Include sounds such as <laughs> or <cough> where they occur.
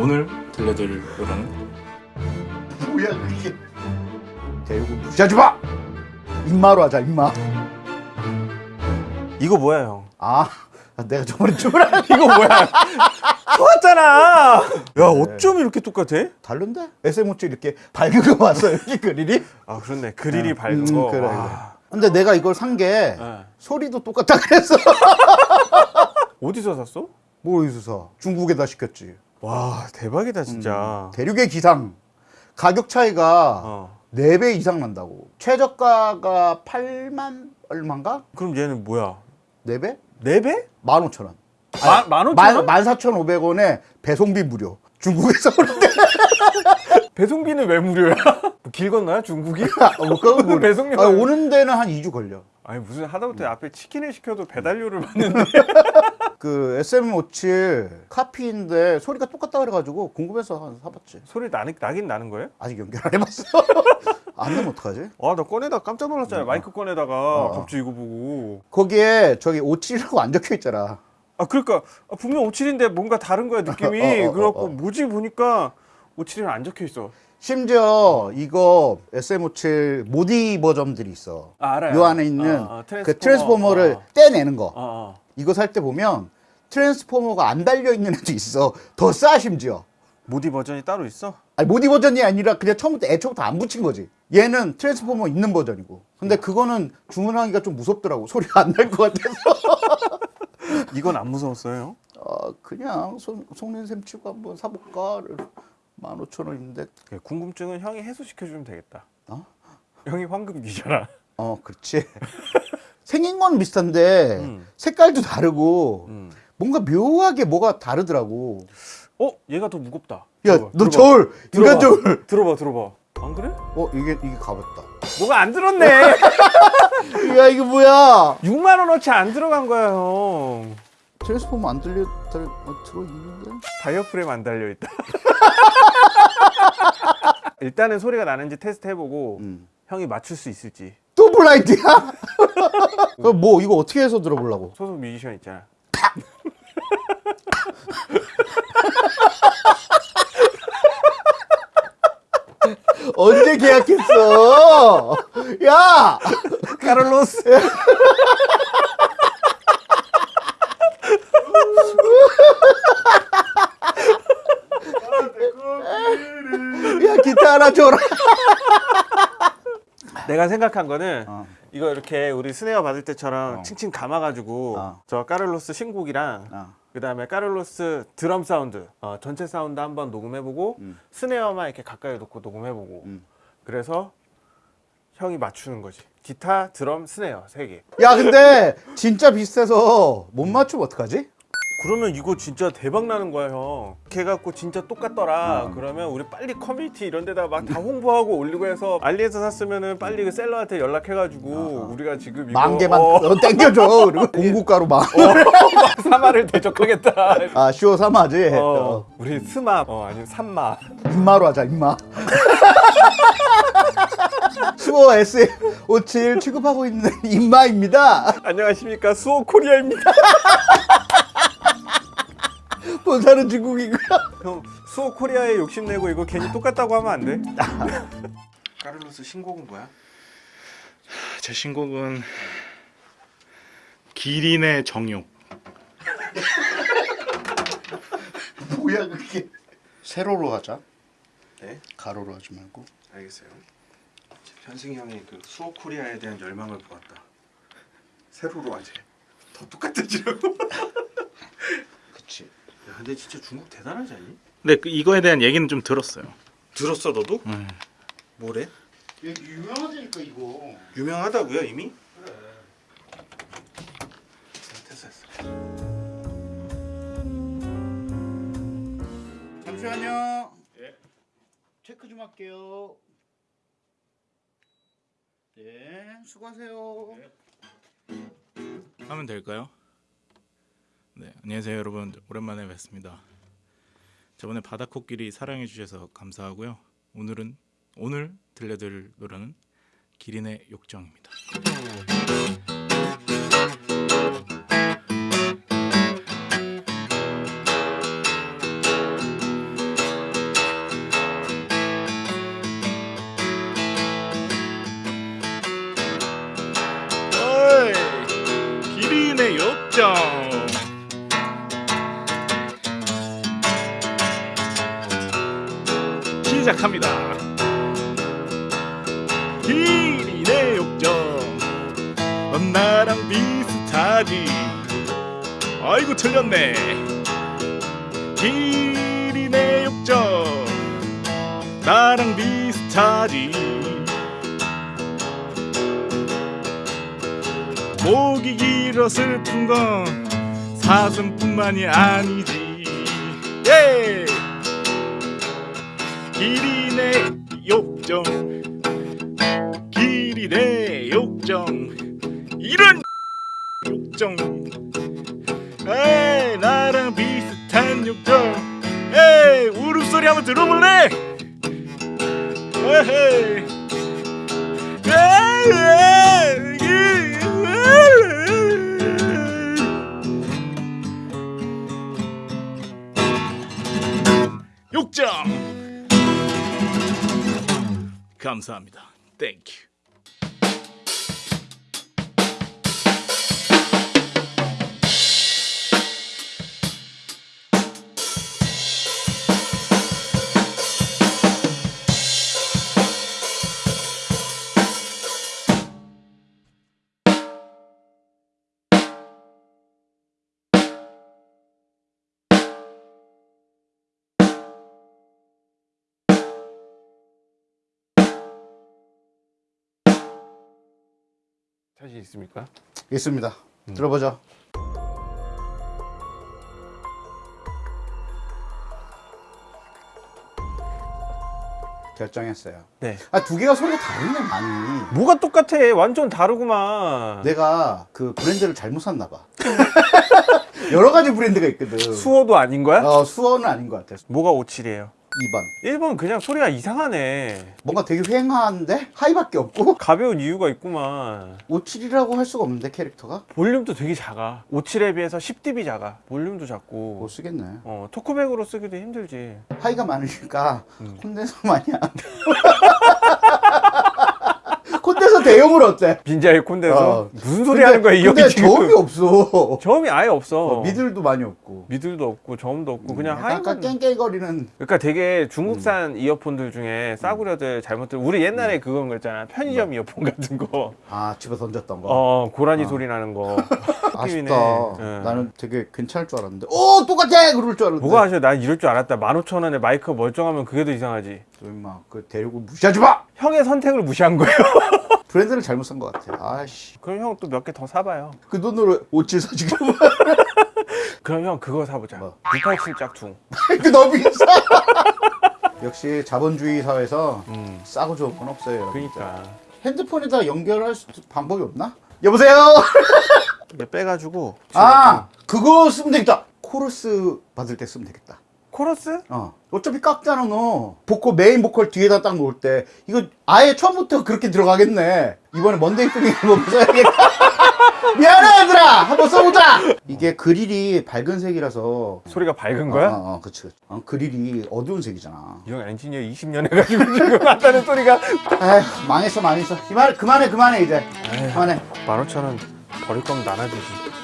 오늘 들려드릴 노래는 뭐야 그게 대우고 무시하지 마 임마로 하자 임마 이거 뭐야 형? 아 내가 저번에 안 <laughs> 이거 뭐야? 똑같잖아. 야 어쩜 이렇게 똑같아? 다른데? SM57 이렇게 밝은 거 봤어 여기 그릴이? 아 그렇네. 그릴이 음, 밝은 음, 거. 그래, 와. 근데 내가 이걸 산게 네. 소리도 똑같다 그랬어 <laughs> 어디서 샀어? 뭐 어디서 사 중국에다 시켰지 와 대박이다 진짜. 대륙의 기상 가격 차이가 어. 4배 이상 난다고 최저가가 8만 얼마인가? 그럼 얘는 뭐야? 4배? 네 배? 15,000원 마- 만 오천 원? 14,500원에 배송비 무료 중국에서 오는데 <laughs> 배송비는 왜 무료야? 뭐 길 건너야 중국이? 아, 뭐 <laughs> 모르- 배송료 아, 오는 데는 한 2주 걸려 아니 무슨 하다못해 앞에 치킨을 시켜도 배달료를 받는데 <laughs> 그 SM57 카피인데 소리가 똑같다 그래가지고 궁금해서 한 사봤지. 소리 나긴, 나긴 나는 거예요? 아직 연결 안 해봤어. <laughs> 안 되면 어떡하지? 아 나 꺼내다 깜짝 놀랐잖아 마이크 꺼내다가 어. 갑자기 이거 보고. 거기에 저기 57이라고 안 적혀 있잖아. 아 그러니까 아, 분명 57인데 뭔가 다른 거야 느낌이. <laughs> 어, 어, 어, 그래갖고 어. 뭐지 보니까 57은 안 적혀 있어 심지어 이거 SM57 모디 버전들이 있어 아, 알아요. 요 안에 있는 어, 어, 그 트랜스포머. 트랜스포머를 어. 떼내는 거. 이거 살 때 보면 트랜스포머가 안 달려 있는 애도 있어 더 싸 심지어 모디 버전이 따로 있어? 아니 모디 버전이 아니라 그냥 처음부터 애초부터 안 붙인 거지 얘는 트랜스포머 있는 버전이고 근데 그거는 주문하기가 좀 무섭더라고 소리가 안날 것 같아서 <laughs> 이건 안 무서웠어요? 어, 그냥 속- 속는 셈 치고 한번 사볼까 15,000원 인데 그 궁금증은 형이 해소시켜주면 되겠다 어? 형이 황금기잖아 어 그렇지 <laughs> 생긴 건 비슷한데 음. 색깔도 다르고 음. 뭔가 묘하게 뭐가 다르더라고 어? 얘가 더 무겁다 야 너. 저울 인간. 저울 들어봐 들어봐 안 그래? 어 이게 이게 가볍다 뭐가 안 들었네 <laughs> 야 이거 뭐야 6만 원어치 안 들어간 거야 형 트랜스포머 안 들려 들, 어, 들어 있는데 다이어프램 안 달려 있다 <laughs> 일단은 소리가 나는지 테스트 해보고 음. 형이 맞출 수 있을지 또 블라인드야? 그럼 <laughs> 뭐 이거 어떻게 해서 들어보려고? 소속 뮤지션 있잖아 <laughs> 언제 계약했어? 야! 카를로스 야 기타 하나 줘라. <laughs> 내가 생각한 거는 어. 이거 이렇게 우리 스네어 받을 때처럼 어. 칭칭 감아가지고 어. 저 까를로스 신곡이랑 어. 그 다음에 까를로스 드럼 사운드 어, 전체 사운드 한번 녹음해보고 스네어만 이렇게 가까이 놓고 녹음해보고 음. 그래서 형이 맞추는 거지 기타 드럼 스네어 세개 야 근데 진짜 비슷해서 못 맞추면 어떡하지? 그러면 이거 진짜 대박 나는 거야 형. 걔 갖고 진짜 똑같더라. 어. 그러면 우리 빨리 커뮤니티 이런 데다 막 다 홍보하고 올리고 해서 알리에서 샀으면은 빨리 그 셀러한테 연락해가지고 우리가 지금 이거 만 개만 어, 어, 땡겨줘. <laughs> 그리고 공구가로 막. 막 사마를 대적하겠다. 아쇼 삼아지. 어, 어. 우리 스마 어 아니면 산마. 임마로 하자 임마. <laughs> 수호 SM57 취급하고 있는 임마입니다. 안녕하십니까 수호 코리아입니다. <laughs> 본사는 중국이고요. 형 수호 코리아에 욕심내고 이거 괜히 똑같다고 하면 안 돼? <laughs> 까를로스 신곡은 뭐야? 제 신곡은 기린의 정욕 <laughs> 뭐야 그게? 세로로 하자. 네. 가로로 하지 말고. 알겠어요. 현승이 형이 그 수호 코리아에 대한 열망을 보았다. 세로로 하지. 더 똑같아지라고. <laughs> 야, 근데 진짜 중국 대단하지 않니? 근데 그 이거에 대한 얘기는 좀 들었어요 들었어 너도? 음. 뭐래? 유명하다니까 이거. 유명하다고요 이미? 그래. 됐어 됐어. 잠시만요. 체크 좀 할게요. 네, 수고하세요. 하면 될까요? 네 안녕하세요 여러분. 오랜만에 뵙습니다. 저번에 바다코끼리 사랑해 주셔서 감사하고요. 오늘은 오늘 들려드릴 노래는 기린의 욕정입니다 시작합니다. 길이 내 욕정. 넌 나랑 비슷하지. 아이고 틀렸네. 길이 내 욕정. 나랑 비슷하지. 목이 길어 슬픈 건 사슴뿐만이 아니지. 예! 내 욕정. 내 욕정. 이런 욕정. 에이 나랑 비슷한 욕정. 에이 울음소리 한번 들어볼래? 에헤이 감사합니다. 땡큐. 자신 있습니까? 있습니다. 들어보죠. 결정했어요. 네. 아 두 개가 소리가 다르네 많이. 뭐가 똑같아? 완전 다르구만. 내가 그 브랜드를 잘못 샀나 봐. <laughs> 여러 가지 브랜드가 있거든. 수어도 아닌 거야? 어, 수어는 아닌 것 같아. 뭐가 57이에요? 2번. 1번 그냥 소리가 이상하네. 뭔가 되게 휑한데 하이밖에 없고 <laughs> 가벼운 이유가 있구만. 57이라고 할 수가 없는데 캐릭터가 볼륨도 되게 작아. 57에 비해서 10dB 작아. 볼륨도 작고. 못 쓰겠네. 어, 토크백으로 쓰기도 힘들지. 하이가 많으니까 음. 콘덴서 많이 안 돼. <laughs> 대용으로 어때? 빈자의 콘데서 어. 무슨 소리 하는 거야 이 근데 형이 지금? 저음이 없어. 저음이 아예 없어. 어, 미들도 많이 없고. 미들도 없고 저음도 없고 그냥 약간 하이만. 깽깽거리는 그러니까 되게 중국산 음. 이어폰들 중에 싸구려들 잘못들 우리 옛날에 그건 거 있잖아 편의점 이어폰 같은 거. 아 집에 던졌던 거. 어 고라니 어. 소리 나는 거. <laughs> 아쉽다. 예. 나는 되게 괜찮을 줄 알았는데. 오 똑같아 그럴 줄 알았는데. 뭐가 하셔? 난 이럴 줄 알았다. 15,000원에 마이크 멀쩡하면 그게 더 이상하지. 또 임마 그 데리고 무시하지 마. 형의 선택을 무시한 거예요. <laughs> 브랜드를 잘못 산 것 같아. 아씨. 그럼 형 또 몇 개 더 사봐요. 그 돈으로 옷질 사 지금. <laughs> 그럼 형 그거 사보자. 뭐? 687 짝퉁. 그 너무 비싸. <laughs> 역시 자본주의 사회에서 음. 싸고 좋은 건 없어요. 그러니까. 핸드폰에다 연결할 수, 방법이 없나? 여보세요. <laughs> 빼가지고. 아 그거 쓰면 되겠다. 코러스 받을 때 쓰면 되겠다. 코러스? 어. 어차피 깎잖아 너. 보컬 메인 보컬 뒤에다 딱 놓을 때 이거 아예 처음부터 그렇게 들어가겠네. 이번에 먼데이 뚱이 한번 써야겠다. <laughs> 미안해 얘들아 한번 써보자. 이게 그릴이 밝은 색이라서. 소리가 밝은 거야? 어, 어, 어 그치. 그치. 어, 그릴이 어두운 색이잖아. 이형 엔지니어 20년 해가지고 지금 한다는 소리가. 에휴 망했어 망했어. 그만 그만해 그만해 이제. 그만해. 15,000원 버릴 거면 나눠주지.